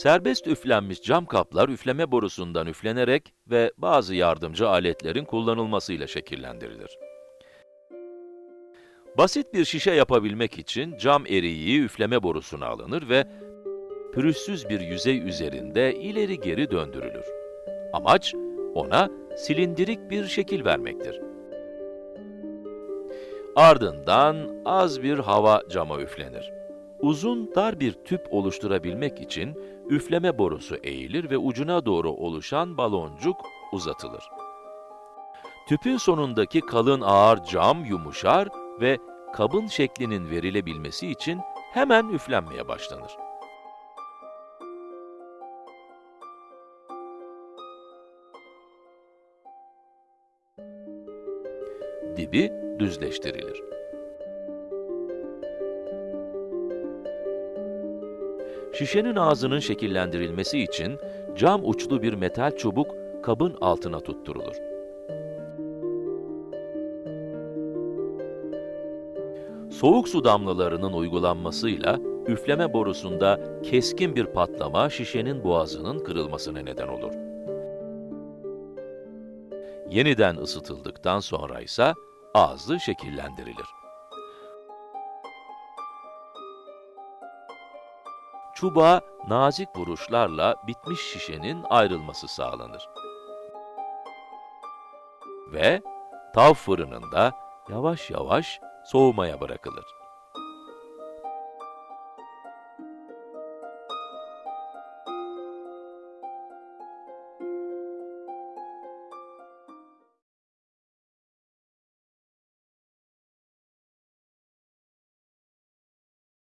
Serbest üflenmiş cam kaplar üfleme borusundan üflenerek ve bazı yardımcı aletlerin kullanılmasıyla şekillendirilir. Basit bir şişe yapabilmek için cam eriği üfleme borusuna alınır ve pürüzsüz bir yüzey üzerinde ileri geri döndürülür. Amaç, ona silindirik bir şekil vermektir. Ardından az bir hava cama üflenir. Uzun, dar bir tüp oluşturabilmek için üfleme borusu eğilir ve ucuna doğru oluşan baloncuk uzatılır. Tüpün sonundaki kalın ağır cam yumuşar ve kabın şeklinin verilebilmesi için hemen üflenmeye başlanır. Dibi düzleştirilir. Şişenin ağzının şekillendirilmesi için cam uçlu bir metal çubuk kabın altına tutturulur. Soğuk su damlalarının uygulanmasıyla üfleme borusunda keskin bir patlama şişenin boğazının kırılmasına neden olur. Yeniden ısıtıldıktan sonra ise ağzı şekillendirilir. Çubuğa nazik vuruşlarla bitmiş şişenin ayrılması sağlanır. Ve tav fırınında yavaş yavaş soğumaya bırakılır.